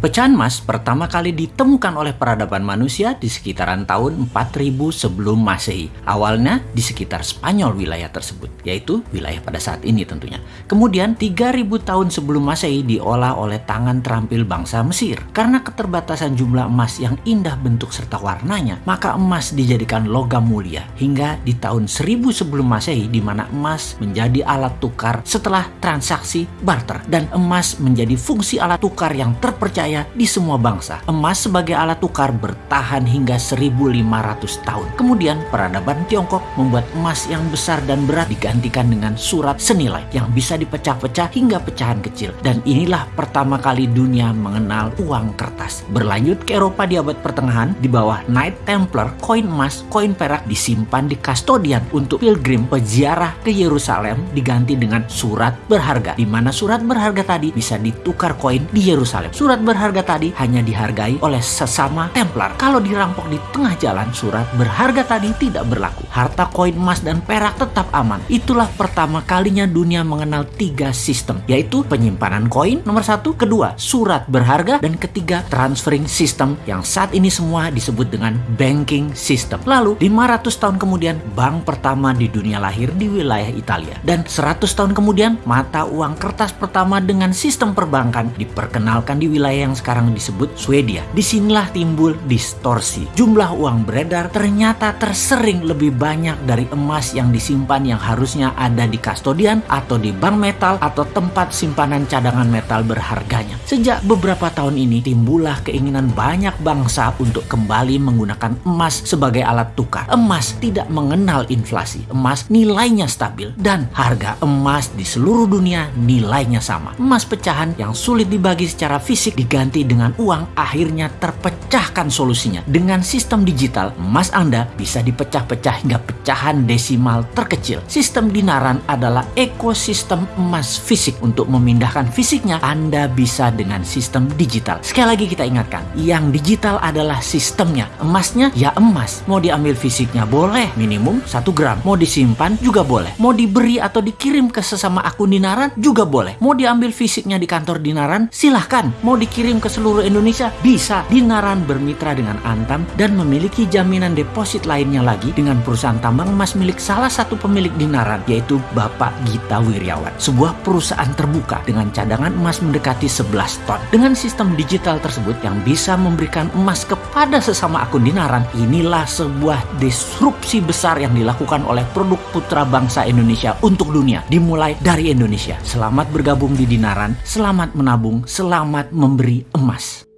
Pecahan emas pertama kali ditemukan oleh peradaban manusia di sekitaran tahun 4000 sebelum Masehi. Awalnya di sekitar Spanyol wilayah tersebut, yaitu wilayah pada saat ini tentunya. Kemudian 3000 tahun sebelum Masehi diolah oleh tangan terampil bangsa Mesir. Karena keterbatasan jumlah emas yang indah bentuk serta warnanya, maka emas dijadikan logam mulia hingga di tahun 1000 sebelum Masehi di mana emas menjadi alat tukar setelah transaksi barter dan emas menjadi fungsi alat tukar yang terpercaya dipercaya di semua bangsa. Emas sebagai alat tukar bertahan hingga 1500 tahun. Kemudian peradaban Tiongkok membuat emas yang besar dan berat digantikan dengan surat senilai yang bisa dipecah-pecah hingga pecahan kecil. Dan inilah pertama kali dunia mengenal uang kertas. Berlanjut ke Eropa di abad pertengahan, di bawah Knight Templar, koin emas, koin perak disimpan di kastodian untuk pilgrim peziarah ke Yerusalem diganti dengan surat berharga. Di mana surat berharga tadi bisa ditukar koin di Yerusalem. Surat berharga berharga tadi hanya dihargai oleh sesama Templar. Kalau dirampok di tengah jalan, surat berharga tadi tidak berlaku. Harta koin emas dan perak tetap aman. Itulah pertama kalinya dunia mengenal tiga sistem, yaitu penyimpanan koin nomor satu, kedua surat berharga, dan ketiga transferring system yang saat ini semua disebut dengan banking system. Lalu 500 tahun kemudian bank pertama di dunia lahir di wilayah Italia. Dan 100 tahun kemudian mata uang kertas pertama dengan sistem perbankan diperkenalkan di wilayah sekarang disebut Swedia. Di sinilah timbul distorsi. Jumlah uang beredar ternyata tersering lebih banyak dari emas yang disimpan yang harusnya ada di kastodian atau di bank metal atau tempat simpanan cadangan metal berharganya. Sejak beberapa tahun ini timbullah keinginan banyak bangsa untuk kembali menggunakan emas sebagai alat tukar. Emas tidak mengenal inflasi. Emas nilainya stabil dan harga emas di seluruh dunia nilainya sama. Emas pecahan yang sulit dibagi secara fisik diganti diganti dengan uang, akhirnya terpecahkan solusinya. Dengan sistem digital, emas Anda bisa dipecah-pecah hingga pecahan desimal terkecil. Sistem dinaran adalah ekosistem emas fisik. Untuk memindahkan fisiknya, Anda bisa dengan sistem digital. Sekali lagi kita ingatkan, yang digital adalah sistemnya. Emasnya ya emas. Mau diambil fisiknya boleh, minimum 1 gram. Mau disimpan juga boleh. Mau diberi atau dikirim ke sesama akun dinaran juga boleh. Mau diambil fisiknya di kantor dinaran, silahkan. Mau dikirim dikirim ke seluruh Indonesia? Bisa. Dinaran bermitra dengan Antam dan memiliki jaminan deposit lainnya lagi dengan perusahaan tambang emas milik salah satu pemilik Dinaran, yaitu Bapak Gita Wiryawan. Sebuah perusahaan terbuka dengan cadangan emas mendekati 11 ton. Dengan sistem digital tersebut yang bisa memberikan emas kepada sesama akun Dinaran, inilah sebuah disrupsi besar yang dilakukan oleh produk putra bangsa Indonesia untuk dunia. Dimulai dari Indonesia. Selamat bergabung di Dinaran, selamat menabung, selamat memberi emas.